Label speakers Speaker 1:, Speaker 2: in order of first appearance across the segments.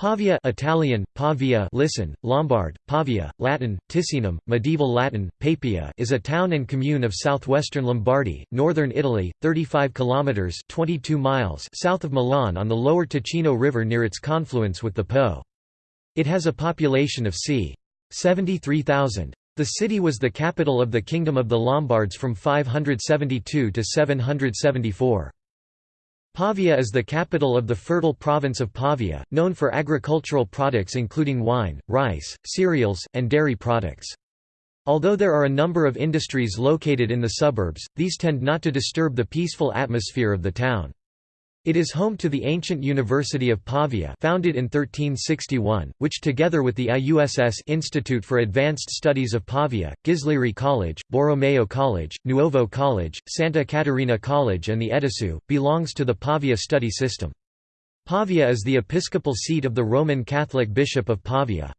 Speaker 1: Pavia Italian, Pavia listen, Lombard, Pavia, Latin, Ticinum, medieval Latin, Papia is a town and commune of southwestern Lombardy, northern Italy, 35 kilometers 22 miles south of Milan on the lower Ticino River near its confluence with the Po. It has a population of c. 73,000. The city was the capital of the Kingdom of the Lombards from 572 to 774. Pavia is the capital of the fertile province of Pavia, known for agricultural products including wine, rice, cereals, and dairy products. Although there are a number of industries located in the suburbs, these tend not to disturb the peaceful atmosphere of the town. It is home to the ancient University of Pavia founded in 1361, which together with the IUSS Institute for Advanced Studies of Pavia, Ghislieri College, Borromeo College, Nuovo College, Santa Caterina College and the EDiSU, belongs to the Pavia study system. Pavia is the episcopal seat of the Roman Catholic Bishop of Pavia.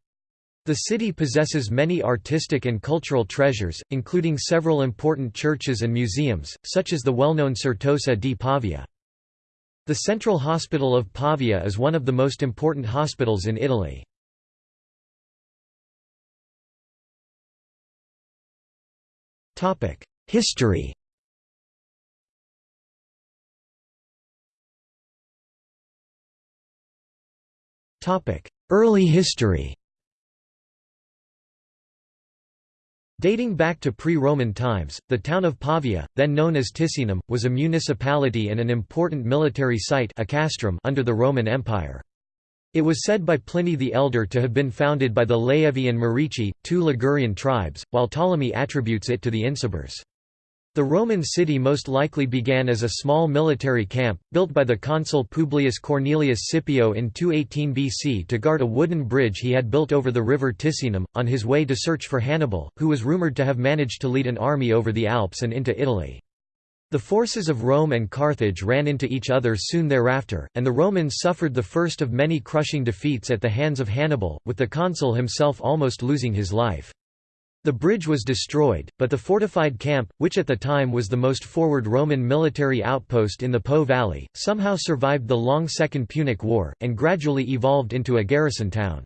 Speaker 1: The city possesses many artistic and cultural treasures, including several important churches and museums, such as the well-known Certosa di Pavia. The Central Hospital of Pavia is one of the most important hospitals in Italy. History Early history Dating back to pre-Roman times, the town of Pavia, then known as Ticinum, was a municipality and an important military site under the Roman Empire. It was said by Pliny the Elder to have been founded by the Laevi and Marici, two Ligurian tribes, while Ptolemy attributes it to the Insubres. The Roman city most likely began as a small military camp, built by the consul Publius Cornelius Scipio in 218 BC to guard a wooden bridge he had built over the river Ticinum, on his way to search for Hannibal, who was rumoured to have managed to lead an army over the Alps and into Italy. The forces of Rome and Carthage ran into each other soon thereafter, and the Romans suffered the first of many crushing defeats at the hands of Hannibal, with the consul himself almost losing his life. The bridge was destroyed, but the fortified camp, which at the time was the most forward Roman military outpost in the Po Valley, somehow survived the long Second Punic War, and gradually evolved into a garrison town.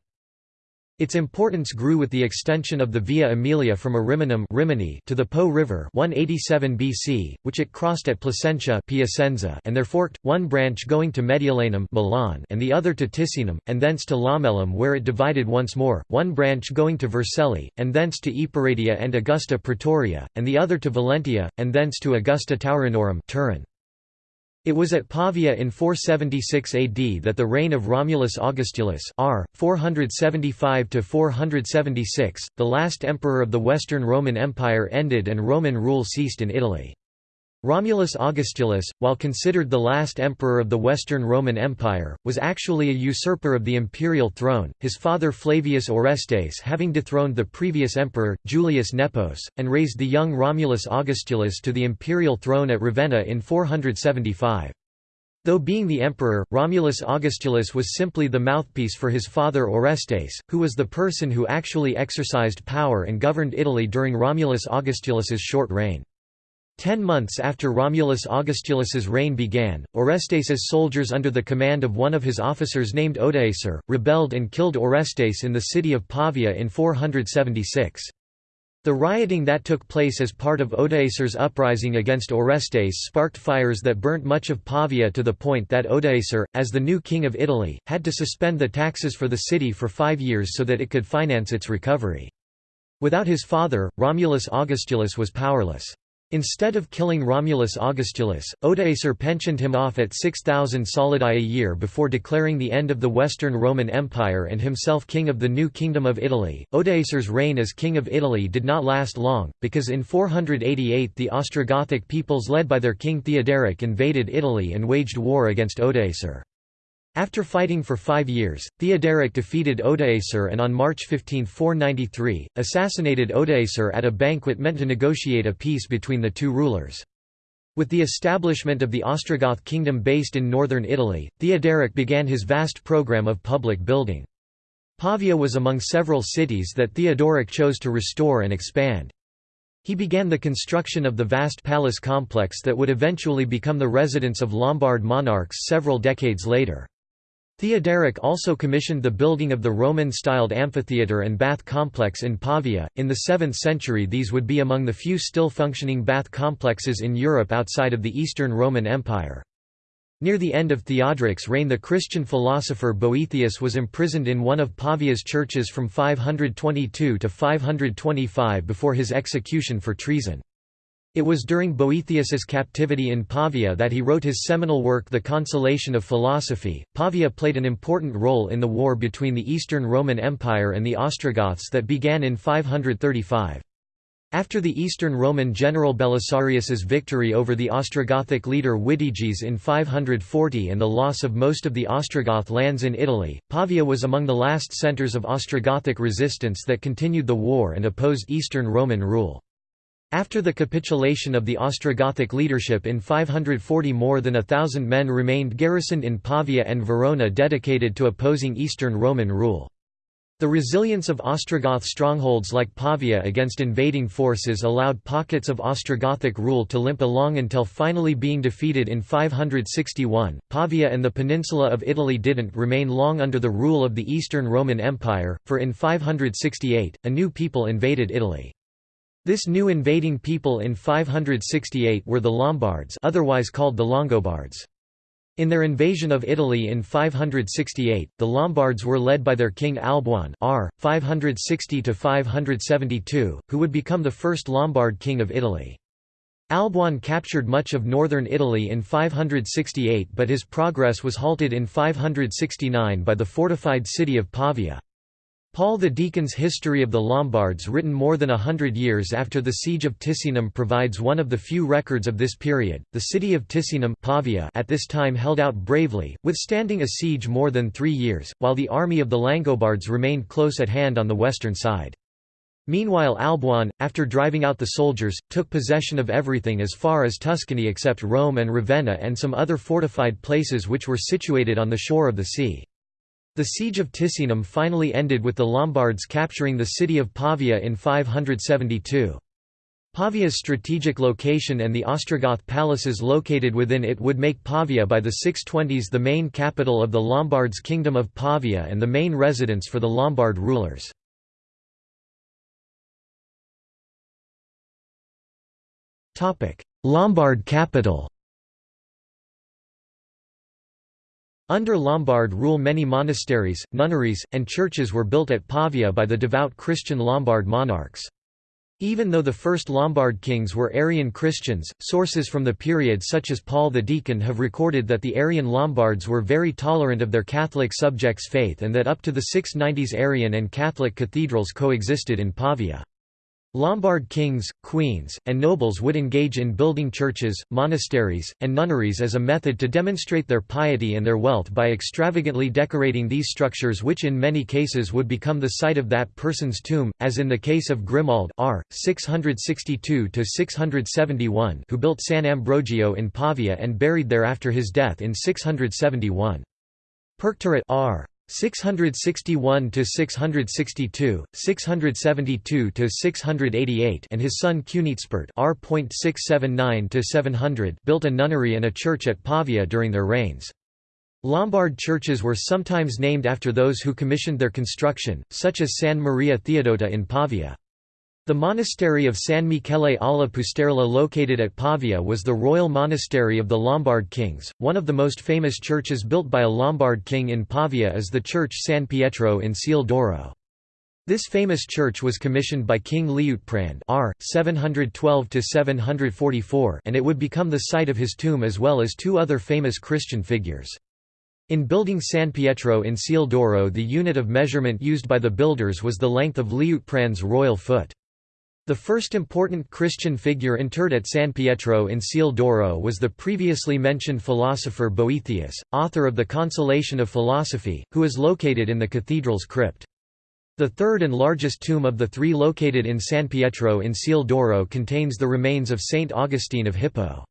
Speaker 1: Its importance grew with the extension of the Via Aemilia from Ariminum Rimini to the Po River 187 BC, which it crossed at Placentia Piacenza and there forked, one branch going to Mediolanum Milan and the other to Ticinum, and thence to Laumellum where it divided once more, one branch going to Vercelli, and thence to Eporedia and Augusta Praetoria, and the other to Valentia, and thence to Augusta Taurinorum Turin. It was at Pavia in 476 AD that the reign of Romulus Augustulus r. 475–476, the last emperor of the Western Roman Empire ended and Roman rule ceased in Italy. Romulus Augustulus, while considered the last emperor of the Western Roman Empire, was actually a usurper of the imperial throne, his father Flavius Orestes having dethroned the previous emperor, Julius Nepos, and raised the young Romulus Augustulus to the imperial throne at Ravenna in 475. Though being the emperor, Romulus Augustulus was simply the mouthpiece for his father Orestes, who was the person who actually exercised power and governed Italy during Romulus Augustulus's short reign. Ten months after Romulus Augustulus's reign began, Orestes's soldiers under the command of one of his officers named Odoacer, rebelled and killed Orestes in the city of Pavia in 476. The rioting that took place as part of Odoacer's uprising against Orestes sparked fires that burnt much of Pavia to the point that Odoacer, as the new king of Italy, had to suspend the taxes for the city for five years so that it could finance its recovery. Without his father, Romulus Augustulus was powerless. Instead of killing Romulus Augustulus, Odoacer pensioned him off at 6,000 solidi a year before declaring the end of the Western Roman Empire and himself king of the new Kingdom of Italy. Odoacer's reign as king of Italy did not last long, because in 488 the Ostrogothic peoples led by their king Theoderic invaded Italy and waged war against Odoacer. After fighting for five years, Theoderic defeated Odoacer and on March 15, 493, assassinated Odoacer at a banquet meant to negotiate a peace between the two rulers. With the establishment of the Ostrogoth kingdom based in northern Italy, Theoderic began his vast program of public building. Pavia was among several cities that Theodoric chose to restore and expand. He began the construction of the vast palace complex that would eventually become the residence of Lombard monarchs several decades later. Theoderic also commissioned the building of the Roman-styled amphitheatre and bath complex in Pavia. In the 7th century these would be among the few still functioning bath complexes in Europe outside of the Eastern Roman Empire. Near the end of Theodoric's reign the Christian philosopher Boethius was imprisoned in one of Pavia's churches from 522 to 525 before his execution for treason. It was during Boethius's captivity in Pavia that he wrote his seminal work The Consolation of Philosophy. Pavia played an important role in the war between the Eastern Roman Empire and the Ostrogoths that began in 535. After the Eastern Roman general Belisarius's victory over the Ostrogothic leader Witiges in 540 and the loss of most of the Ostrogoth lands in Italy, Pavia was among the last centres of Ostrogothic resistance that continued the war and opposed Eastern Roman rule. After the capitulation of the Ostrogothic leadership in 540 more than a thousand men remained garrisoned in Pavia and Verona dedicated to opposing Eastern Roman rule. The resilience of Ostrogoth strongholds like Pavia against invading forces allowed pockets of Ostrogothic rule to limp along until finally being defeated in 561. Pavia and the peninsula of Italy didn't remain long under the rule of the Eastern Roman Empire, for in 568, a new people invaded Italy. This new invading people in 568 were the Lombards otherwise called the Longobards. In their invasion of Italy in 568, the Lombards were led by their king Alboin r. 560–572, who would become the first Lombard king of Italy. Alboin captured much of northern Italy in 568 but his progress was halted in 569 by the fortified city of Pavia. Paul the Deacon's History of the Lombards written more than a hundred years after the siege of Ticinum provides one of the few records of this period. The city of Ticinum Pavia at this time held out bravely, withstanding a siege more than three years, while the army of the Langobards remained close at hand on the western side. Meanwhile Alboin, after driving out the soldiers, took possession of everything as far as Tuscany except Rome and Ravenna and some other fortified places which were situated on the shore of the sea. The siege of Ticinum finally ended with the Lombards capturing the city of Pavia in 572. Pavia's strategic location and the Ostrogoth palaces located within it would make Pavia by the 620s the main capital of the Lombards' Kingdom of Pavia and the main residence for the Lombard rulers. Lombard capital Under Lombard rule many monasteries, nunneries, and churches were built at Pavia by the devout Christian Lombard monarchs. Even though the first Lombard kings were Arian Christians, sources from the period such as Paul the Deacon have recorded that the Arian Lombards were very tolerant of their Catholic subjects' faith and that up to the 690s Arian and Catholic cathedrals coexisted in Pavia. Lombard kings, queens, and nobles would engage in building churches, monasteries, and nunneries as a method to demonstrate their piety and their wealth by extravagantly decorating these structures which in many cases would become the site of that person's tomb, as in the case of Grimald r. 662–671 who built San Ambrogio in Pavia and buried there after his death in 671. Perctarit r. 661 to 662, 672 to 688, and his son Cunincpert R.679 to 700 built a nunnery and a church at Pavia during their reigns. Lombard churches were sometimes named after those who commissioned their construction, such as San Maria Theodota in Pavia. The monastery of San Michele alla Pusterla located at Pavia was the royal monastery of the Lombard kings. One of the most famous churches built by a Lombard king in Pavia is the church San Pietro in Ciel d'Oro. This famous church was commissioned by King Liutprand R. 712–744 and it would become the site of his tomb as well as two other famous Christian figures. In building San Pietro in Ciel d'Oro the unit of measurement used by the builders was the length of Liutprand's royal foot. The first important Christian figure interred at San Pietro in Ciel d'Oro was the previously mentioned philosopher Boethius, author of The Consolation of Philosophy, who is located in the cathedral's crypt. The third and largest tomb of the three located in San Pietro in Ciel d'Oro contains the remains of Saint Augustine of Hippo.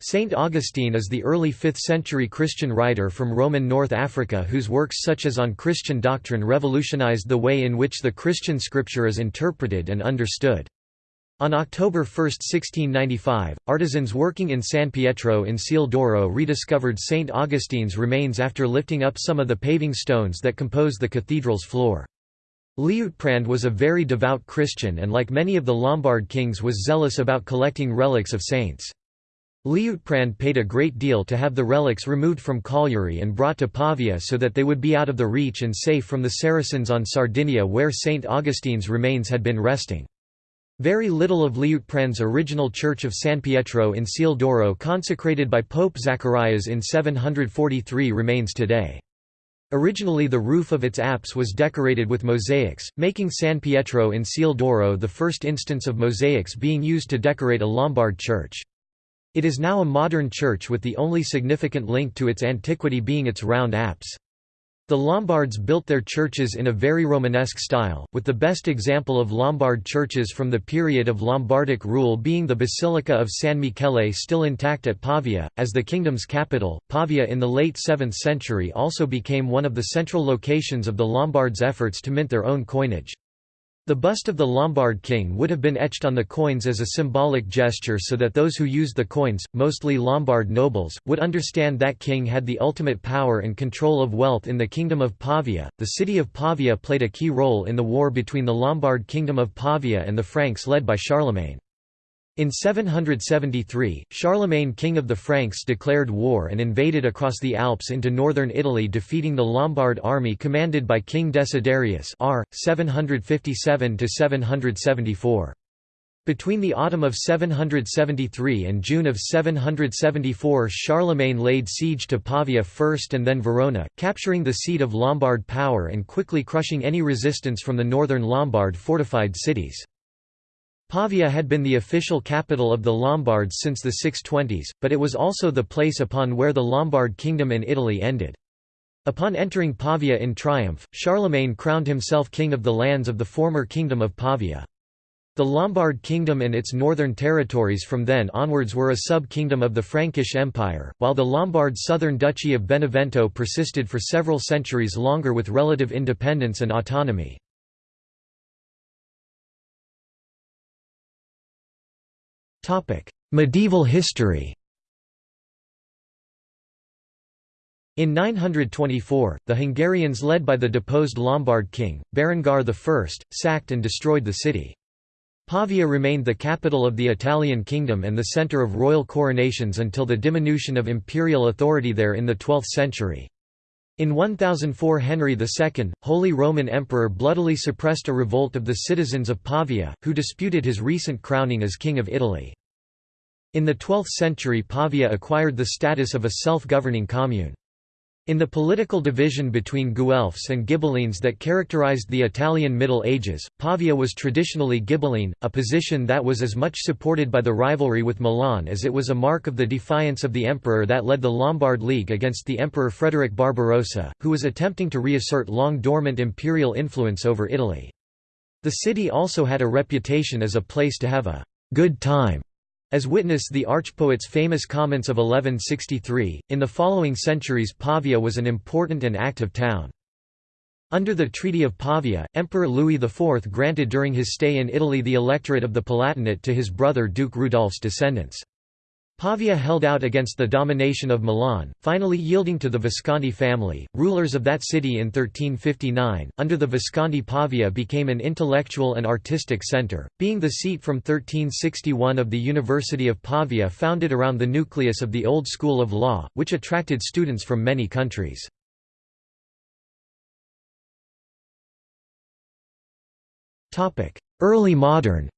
Speaker 1: Saint Augustine is the early 5th-century Christian writer from Roman North Africa whose works such as On Christian Doctrine revolutionized the way in which the Christian scripture is interpreted and understood. On October 1, 1695, artisans working in San Pietro in Ciel d'Oro rediscovered St. Augustine's remains after lifting up some of the paving stones that compose the cathedral's floor. Liutprand was a very devout Christian and like many of the Lombard kings was zealous about collecting relics of saints. Liutprand paid a great deal to have the relics removed from Cagliari and brought to Pavia so that they would be out of the reach and safe from the Saracens on Sardinia where St. Augustine's remains had been resting. Very little of Liutprand's original church of San Pietro in Ciel d'Oro consecrated by Pope Zacharias in 743 remains today. Originally the roof of its apse was decorated with mosaics, making San Pietro in Ciel d'Oro the first instance of mosaics being used to decorate a Lombard church. It is now a modern church with the only significant link to its antiquity being its round apse. The Lombards built their churches in a very Romanesque style, with the best example of Lombard churches from the period of Lombardic rule being the Basilica of San Michele still intact at Pavia. As the kingdom's capital, Pavia in the late 7th century also became one of the central locations of the Lombards' efforts to mint their own coinage. The bust of the Lombard king would have been etched on the coins as a symbolic gesture so that those who used the coins, mostly Lombard nobles, would understand that king had the ultimate power and control of wealth in the kingdom of Pavia. The city of Pavia played a key role in the war between the Lombard kingdom of Pavia and the Franks led by Charlemagne. In 773, Charlemagne king of the Franks declared war and invaded across the Alps into northern Italy defeating the Lombard army commanded by King Desiderius r. 757–774. Between the autumn of 773 and June of 774 Charlemagne laid siege to Pavia first and then Verona, capturing the seat of Lombard power and quickly crushing any resistance from the northern Lombard fortified cities. Pavia had been the official capital of the Lombards since the 620s, but it was also the place upon where the Lombard kingdom in Italy ended. Upon entering Pavia in triumph, Charlemagne crowned himself king of the lands of the former kingdom of Pavia. The Lombard kingdom and its northern territories from then onwards were a sub-kingdom of the Frankish Empire, while the Lombard southern duchy of Benevento persisted for several centuries longer with relative independence and autonomy. Medieval history In 924, the Hungarians led by the deposed Lombard king, Berengar I, sacked and destroyed the city. Pavia remained the capital of the Italian kingdom and the centre of royal coronations until the diminution of imperial authority there in the 12th century. In 1004 Henry II, Holy Roman Emperor bloodily suppressed a revolt of the citizens of Pavia, who disputed his recent crowning as King of Italy. In the 12th century Pavia acquired the status of a self-governing commune. In the political division between Guelphs and Ghibellines that characterized the Italian Middle Ages, Pavia was traditionally Ghibelline, a position that was as much supported by the rivalry with Milan as it was a mark of the defiance of the emperor that led the Lombard League against the Emperor Frederick Barbarossa, who was attempting to reassert long-dormant imperial influence over Italy. The city also had a reputation as a place to have a good time as witness the archpoet's famous comments of 1163, in the following centuries Pavia was an important and active town. Under the Treaty of Pavia, Emperor Louis IV granted during his stay in Italy the electorate of the Palatinate to his brother Duke Rudolf's descendants. Pavia held out against the domination of Milan, finally yielding to the Visconti family, rulers of that city in 1359. Under the Visconti, Pavia became an intellectual and artistic center, being the seat from 1361 of the University of Pavia, founded around the nucleus of the old school of law, which attracted students from many countries. Early modern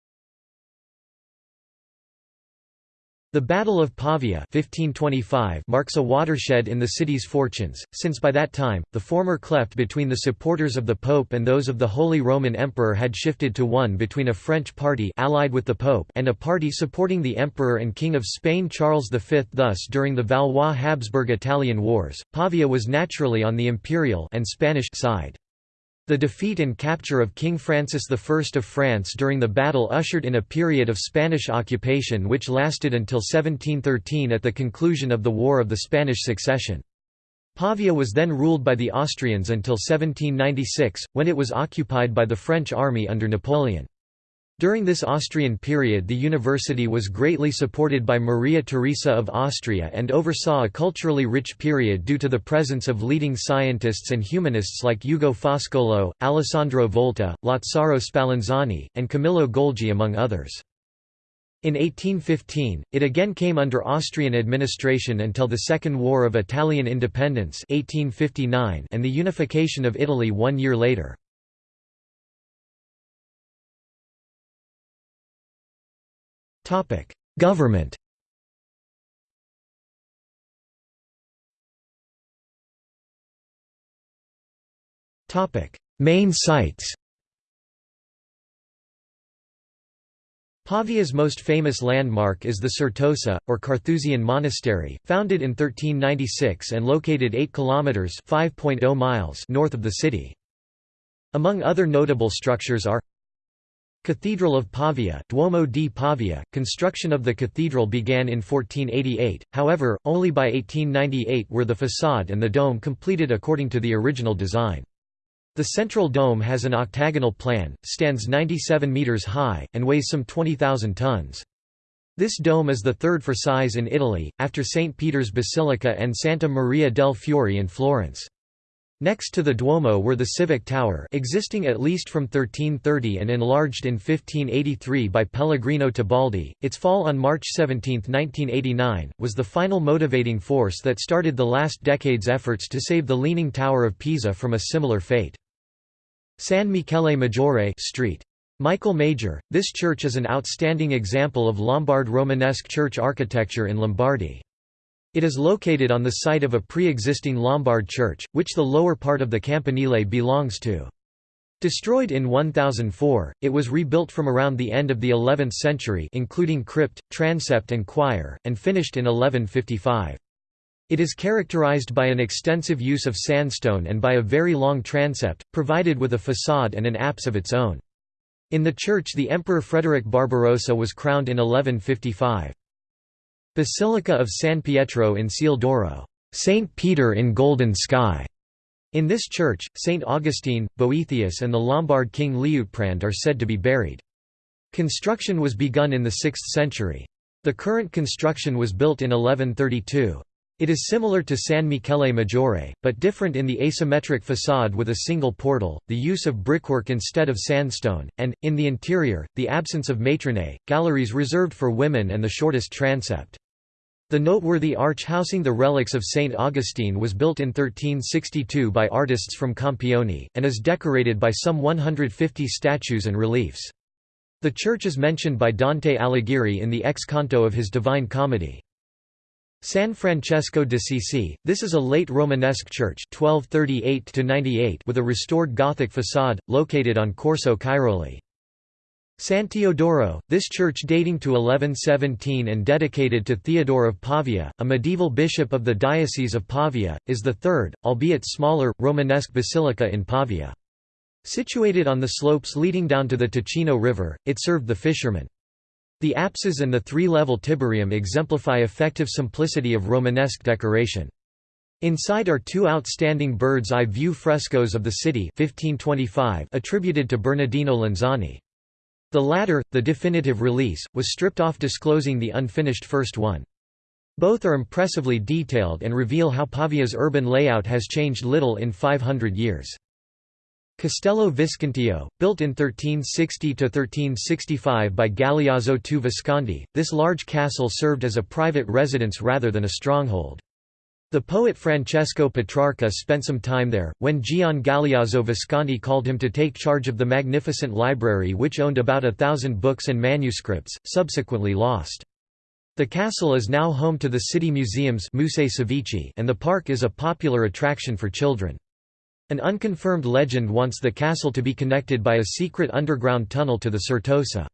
Speaker 1: The Battle of Pavia 1525 marks a watershed in the city's fortunes, since by that time, the former cleft between the supporters of the Pope and those of the Holy Roman Emperor had shifted to one between a French party allied with the Pope and a party supporting the Emperor and King of Spain Charles V. Thus during the Valois-Habsburg-Italian Wars, Pavia was naturally on the imperial and Spanish side. The defeat and capture of King Francis I of France during the battle ushered in a period of Spanish occupation which lasted until 1713 at the conclusion of the War of the Spanish Succession. Pavia was then ruled by the Austrians until 1796, when it was occupied by the French army under Napoleon. During this Austrian period the university was greatly supported by Maria Theresa of Austria and oversaw a culturally rich period due to the presence of leading scientists and humanists like Ugo Foscolo, Alessandro Volta, Lazzaro Spallanzani, and Camillo Golgi among others. In 1815, it again came under Austrian administration until the Second War of Italian Independence 1859 and the unification of Italy one year later. Government. Main sites. Pavia's most famous landmark is the Certosa, or Carthusian Monastery, founded in 1396 and located 8 kilometers (5.0 miles) north of the city. Among other notable structures are Cathedral of Pavia Duomo di Pavia. Construction of the cathedral began in 1488, however, only by 1898 were the façade and the dome completed according to the original design. The central dome has an octagonal plan, stands 97 metres high, and weighs some 20,000 tons. This dome is the third for size in Italy, after St. Peter's Basilica and Santa Maria del Fiore in Florence. Next to the Duomo were the Civic Tower existing at least from 1330 and enlarged in 1583 by Pellegrino Tebaldi. Its fall on March 17, 1989, was the final motivating force that started the last decade's efforts to save the Leaning Tower of Pisa from a similar fate. San Michele Maggiore Street. Michael Major, this church is an outstanding example of Lombard Romanesque church architecture in Lombardy. It is located on the site of a pre-existing Lombard church, which the lower part of the campanile belongs to. Destroyed in 1004, it was rebuilt from around the end of the 11th century including crypt, transept and choir, and finished in 1155. It is characterized by an extensive use of sandstone and by a very long transept, provided with a façade and an apse of its own. In the church the Emperor Frederick Barbarossa was crowned in 1155. Basilica of San Pietro in Ciel d'Oro, Saint Peter in Golden Sky. In this church, Saint Augustine, Boethius and the Lombard king Liutprand are said to be buried. Construction was begun in the 6th century. The current construction was built in 1132. It is similar to San Michele Maggiore, but different in the asymmetric façade with a single portal, the use of brickwork instead of sandstone, and, in the interior, the absence of matronae, galleries reserved for women and the shortest transept. The noteworthy arch housing the relics of St. Augustine was built in 1362 by artists from Campione, and is decorated by some 150 statues and reliefs. The church is mentioned by Dante Alighieri in the ex canto of his Divine Comedy. San Francesco d'Assisi, this is a late Romanesque church 1238 with a restored Gothic façade, located on Corso Cairoli. San Teodoro, this church dating to 1117 and dedicated to Theodore of Pavia, a medieval bishop of the Diocese of Pavia, is the third, albeit smaller, Romanesque basilica in Pavia. Situated on the slopes leading down to the Ticino River, it served the fishermen. The apses and the three-level tiburium exemplify effective simplicity of Romanesque decoration. Inside are two outstanding bird's eye view frescoes of the city 1525 attributed to Bernardino Lanzani. The latter, the definitive release, was stripped off disclosing the unfinished first one. Both are impressively detailed and reveal how Pavia's urban layout has changed little in 500 years. Castello Visconteo, built in 1360–1365 by Galeazzo II Visconti, this large castle served as a private residence rather than a stronghold. The poet Francesco Petrarca spent some time there, when Gian Galeazzo Visconti called him to take charge of the magnificent library which owned about a thousand books and manuscripts, subsequently lost. The castle is now home to the city museums and the park is a popular attraction for children. An unconfirmed legend wants the castle to be connected by a secret underground tunnel to the Certosa.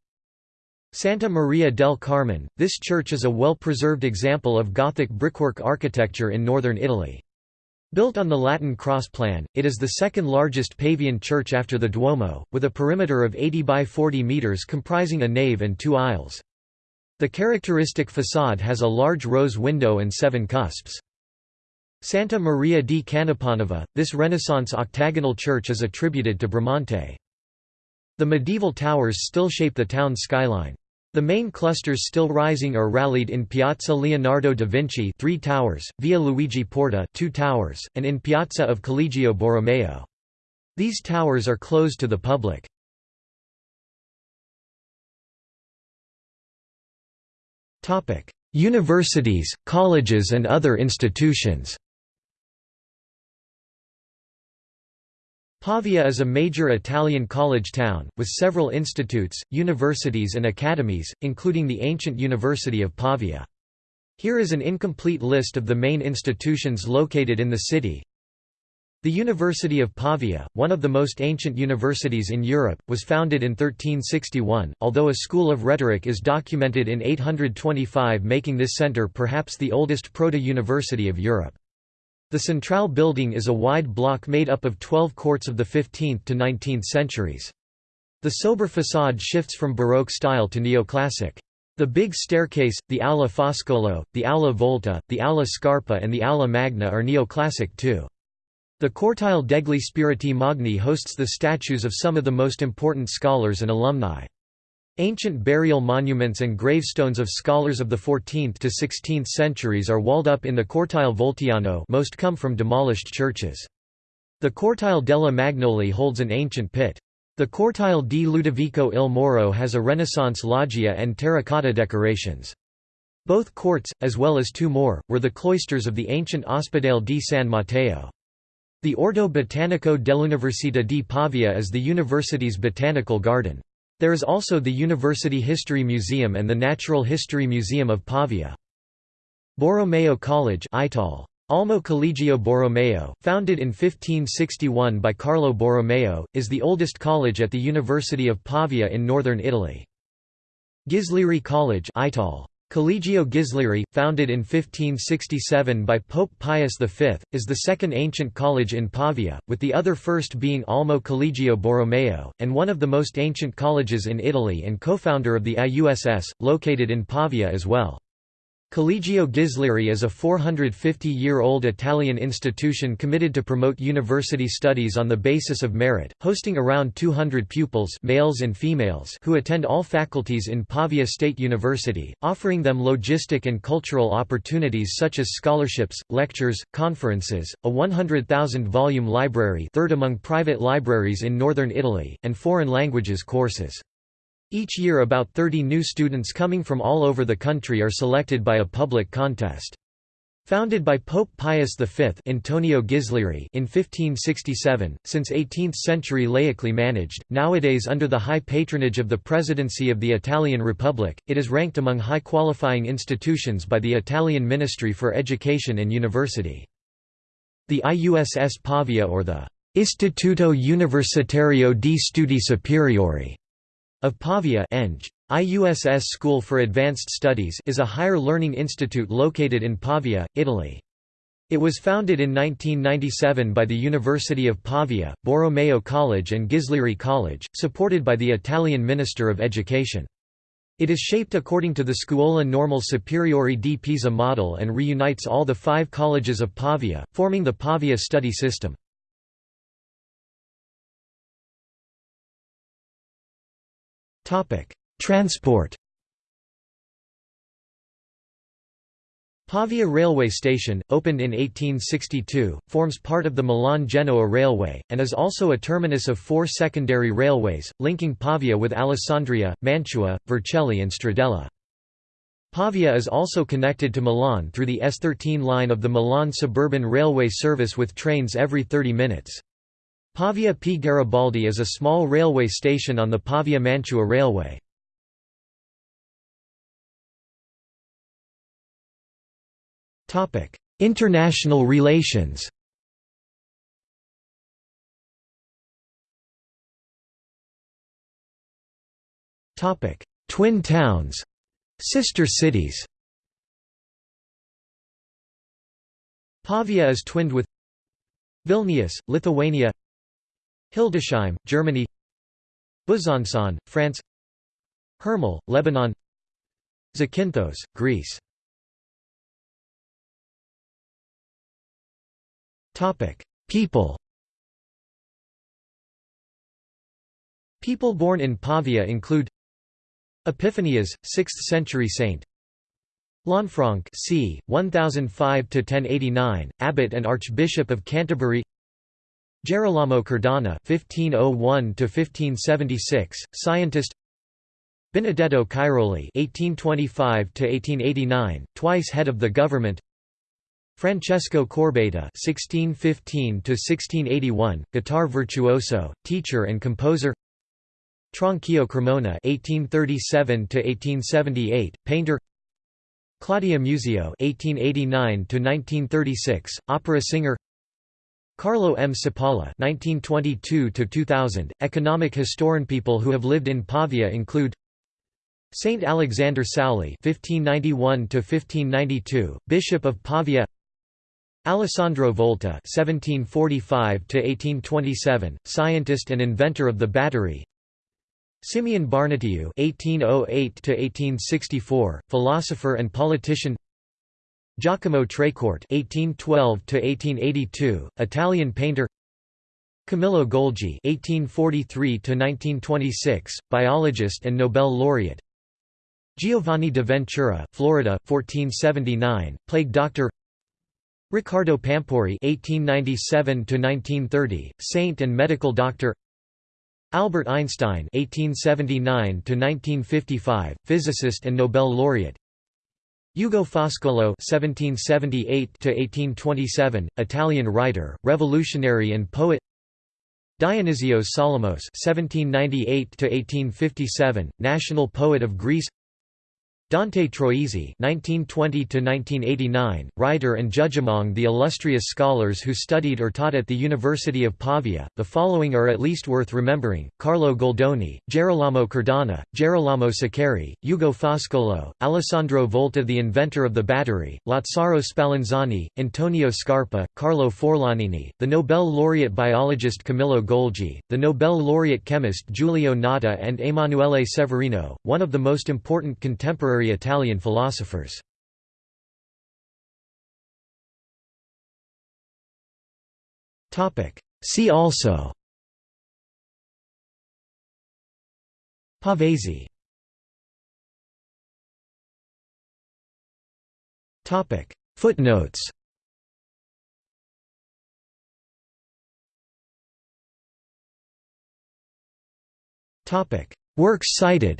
Speaker 1: Santa Maria del Carmine, this church is a well-preserved example of Gothic brickwork architecture in northern Italy. Built on the Latin cross plan, it is the second largest Pavian church after the Duomo, with a perimeter of 80 by 40 metres comprising a nave and two aisles. The characteristic façade has a large rose window and seven cusps. Santa Maria di Canepanova, this Renaissance octagonal church is attributed to Bramante. The medieval towers still shape the town's skyline. The main clusters still rising are rallied in Piazza Leonardo da Vinci three towers, Via Luigi Porta two towers, and in Piazza of Collegio Borromeo. These towers are closed to the public. Universities, colleges and other institutions Pavia is a major Italian college town, with several institutes, universities and academies, including the ancient University of Pavia. Here is an incomplete list of the main institutions located in the city. The University of Pavia, one of the most ancient universities in Europe, was founded in 1361, although a school of rhetoric is documented in 825 making this centre perhaps the oldest proto-university of Europe. The Central building is a wide block made up of 12 courts of the 15th to 19th centuries. The sober facade shifts from Baroque style to neoclassic. The big staircase, the Aula Foscolo, the Aula Volta, the Aula Scarpa and the Aula Magna are neoclassic too. The Cortile degli Spiriti Magni hosts the statues of some of the most important scholars and alumni. Ancient burial monuments and gravestones of scholars of the 14th to 16th centuries are walled up in the Cortile Voltiano most come from demolished churches. The Cortile della Magnoli holds an ancient pit. The Cortile di Ludovico il Moro has a Renaissance loggia and terracotta decorations. Both courts, as well as two more, were the cloisters of the ancient Ospedale di San Matteo. The Orto Botanico dell'Università di Pavia is the university's botanical garden. There is also the University History Museum and the Natural History Museum of Pavia. Borromeo College Almo Collegio Borromeo, founded in 1561 by Carlo Borromeo, is the oldest college at the University of Pavia in northern Italy. Ghislieri College Collegio Ghislieri, founded in 1567 by Pope Pius V, is the second ancient college in Pavia, with the other first being Almo Collegio Borromeo, and one of the most ancient colleges in Italy and co-founder of the IUSS, located in Pavia as well. Collegio Ghislieri is a 450-year-old Italian institution committed to promote university studies on the basis of merit, hosting around 200 pupils males and females who attend all faculties in Pavia State University, offering them logistic and cultural opportunities such as scholarships, lectures, conferences, a 100,000-volume library third among private libraries in northern Italy, and foreign languages courses. Each year about 30 new students coming from all over the country are selected by a public contest. Founded by Pope Pius V Antonio Ghislieri in 1567, since 18th-century laically managed, nowadays under the high patronage of the Presidency of the Italian Republic, it is ranked among high-qualifying institutions by the Italian Ministry for Education and University. The IUSS Pavia or the Istituto Universitario di Studi Superiori of Pavia Eng. IUSS School for Advanced Studies is a higher learning institute located in Pavia, Italy. It was founded in 1997 by the University of Pavia, Borromeo College and Ghislieri College, supported by the Italian Minister of Education. It is shaped according to the Scuola Normale Superiore di Pisa model and reunites all the five colleges of Pavia, forming the Pavia study system. Topic: Transport. Pavia railway station, opened in 1862, forms part of the Milan-Genoa railway, and is also a terminus of four secondary railways, linking Pavia with Alessandria, Mantua, Vercelli and Stradella. Pavia is also connected to Milan through the S13 line of the Milan suburban railway service with trains every 30 minutes. Pavia P. Garibaldi is a small railway station on the Pavia-Mantua Railway. International relations Twin towns Sister cities Pavia is twinned with Vilnius, Lithuania Hildesheim, Germany Besançon, France Hermel, Lebanon Zakynthos, Greece People. People born in Pavia include Epiphanius, 6th century saint. Lanfranc c. 1005–1089, abbot and archbishop of Canterbury Gerolamo Cardano (1501–1576), scientist. Benedetto Cairoli (1825–1889), twice head of the government. Francesco Corbetta (1615–1681), guitar virtuoso, teacher and composer. Tranquillo Cremona (1837–1878), painter. Claudia Muzio (1889–1936), opera singer. Carlo M. Cipolla (1922–2000), economic historian. People who have lived in Pavia include Saint Alexander Sauli (1591–1592), Bishop of Pavia. Alessandro Volta (1745–1827), scientist and inventor of the battery. Simeon Barnatiu (1808–1864), philosopher and politician. Giacomo Trecourt (1812–1882), Italian painter. Camillo Golgi (1843–1926), biologist and Nobel laureate. Giovanni da Ventura, Florida, 1479, plague doctor. Riccardo Pampuri (1897–1930), saint and medical doctor. Albert Einstein (1879–1955), physicist and Nobel laureate. Ugo Foscolo (1778–1827), Italian writer, revolutionary and poet. Dionysios Solomos (1798–1857), national poet of Greece. Dante Troisi (1920–1989), writer and judge among the illustrious scholars who studied or taught at the University of Pavia. The following are at least worth remembering: Carlo Goldoni, Gerolamo Cardano, Gerolamo Saccheri, Ugo Foscolo, Alessandro Volta, the inventor of the battery, Lazzaro Spallanzani, Antonio Scarpa, Carlo Forlanini, the Nobel laureate biologist Camillo Golgi, the Nobel laureate chemist Giulio Natta, and Emanuele Severino, one of the most important contemporary contemporary Italian philosophers. Topic. See also. Pavese. Footnotes. Topic. Works cited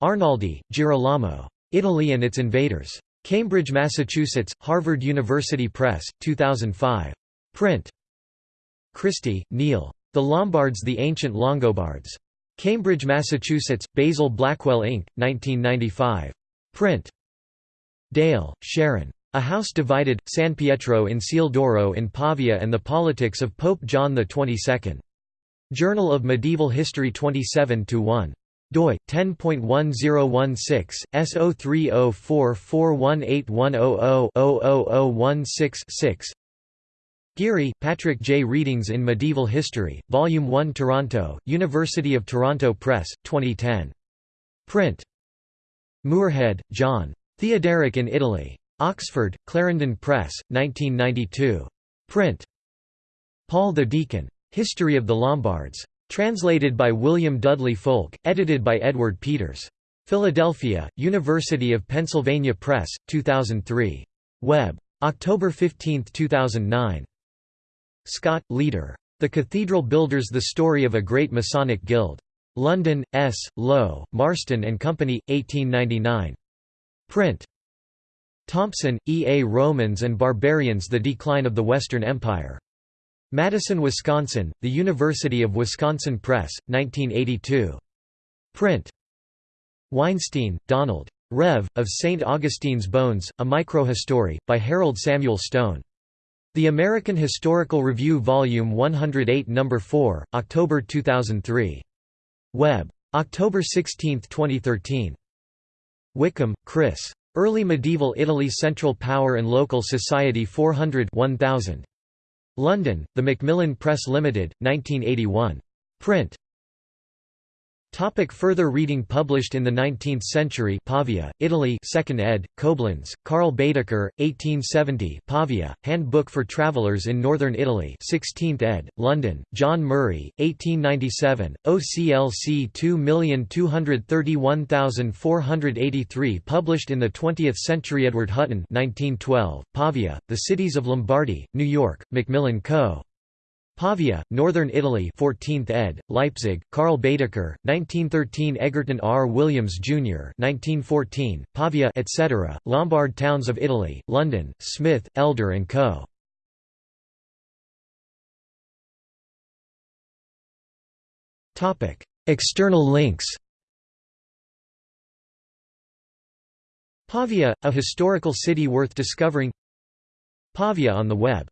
Speaker 1: Arnaldi, Girolamo. Italy and its Invaders. Cambridge, Massachusetts, Harvard University Press, 2005. Print. Christie, Neil. The Lombards The Ancient Longobards. Cambridge, Massachusetts, Basil Blackwell Inc., 1995. Print. Dale, Sharon. A House Divided, San Pietro in Ciel d'Oro in Pavia and the Politics of Pope John XXII. Journal of Medieval History 27–1 doi 10.1016 S0304418100-00016-6 Geary, Patrick J. Readings in Medieval History, Volume 1 Toronto, University of Toronto Press, 2010. Print. Moorhead, John. Theoderic in Italy. Oxford, Clarendon Press, 1992. Print. Paul the Deacon. History of the Lombards. Translated by William Dudley Foulke, edited by Edward Peters. Philadelphia, University of Pennsylvania Press, 2003. Web. October 15, 2009. Scott, leader. The Cathedral Builders The Story of a Great Masonic Guild. London, S. Low, Marston and Company, 1899. Print. Thompson, E. A. Romans and Barbarians The Decline of the Western Empire. Madison, Wisconsin, The University of Wisconsin Press, 1982. Print. Weinstein, Donald. Rev. of St. Augustine's Bones, A Microhistory, by Harold Samuel Stone. The American Historical Review Volume 108 No. 4, October 2003. Web. October 16, 2013. Wickham, Chris. Early Medieval Italy Central Power and Local Society 400 1000. London, The Macmillan Press Limited, 1981. Print. Topic further reading Published in the 19th century Pavia, Italy 2nd ed., Koblenz, Karl Baedeker, 1870 Pavia, Handbook for Travelers in Northern Italy 16th ed., London, John Murray, 1897, OCLC 2231483 Published in the 20th century Edward Hutton 1912, Pavia, The Cities of Lombardy, New York, Macmillan Co. Pavia, Northern Italy 14th ed., Leipzig, Karl Baedeker, 1913 Egerton R. Williams, Jr. 1914, Pavia etc., Lombard Towns of Italy, London, Smith, Elder & Co. External links Pavia, a historical city worth discovering Pavia on the web